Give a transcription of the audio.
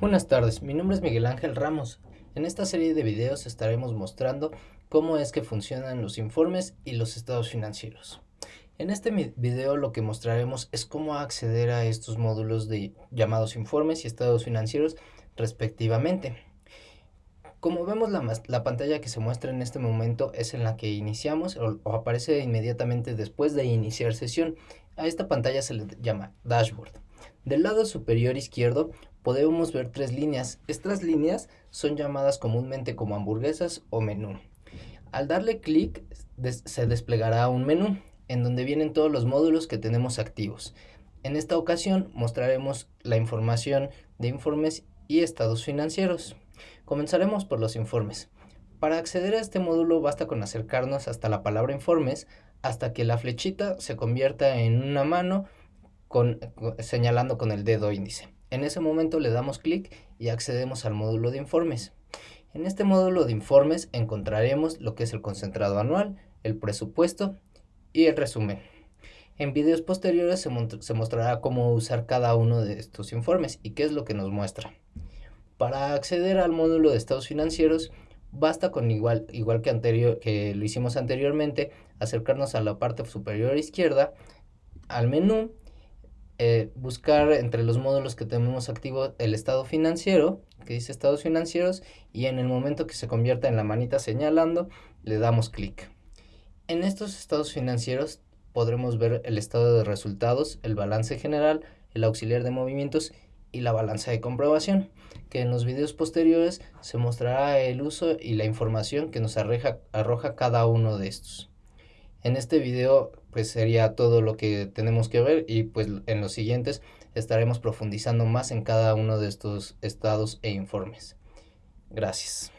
Buenas tardes, mi nombre es Miguel Ángel Ramos. En esta serie de videos estaremos mostrando cómo es que funcionan los informes y los estados financieros. En este video lo que mostraremos es cómo acceder a estos módulos de llamados informes y estados financieros respectivamente. Como vemos la, la, pantalla que se muestra en este momento es en la que iniciamos o, o aparece inmediatamente después de iniciar sesión. A esta pantalla se le llama dashboard. Del lado superior izquierdo podemos ver tres líneas. Estas líneas son llamadas comúnmente como hamburguesas o menú. Al darle clic se desplegará un menú en donde vienen todos los módulos que tenemos activos. En esta ocasión mostraremos la información de informes y estados financieros. Comenzaremos por los informes. Para acceder a este módulo basta con acercarnos hasta la palabra informes hasta que la flechita se convierta en una mano señalando con el dedo índice. En ese momento le damos clic y accedemos al módulo de informes. En este módulo de informes encontraremos lo que es el concentrado anual, el presupuesto y el resumen. En videos posteriores se, mostrará cómo usar cada uno de estos informes y qué es lo que nos muestra. Para acceder al módulo de estados financieros, basta con igual, igual que, anterior, que lo hicimos anteriormente, acercarnos a la parte superior izquierda, al menú eh, buscar entre los módulos que tenemos activo el estado financiero, que dice estados financieros, y en el momento que se convierta en la manita señalando, le damos clic. En estos estados financieros podremos ver el estado de resultados, el balance general, el auxiliar de movimientos y la balanza de comprobación, que en los videos posteriores se mostrará el uso y la información que nos arroja, arroja cada uno de estos. En este video pues sería todo lo que tenemos que ver y pues en los siguientes estaremos profundizando más en cada uno de estos estados e informes. Gracias.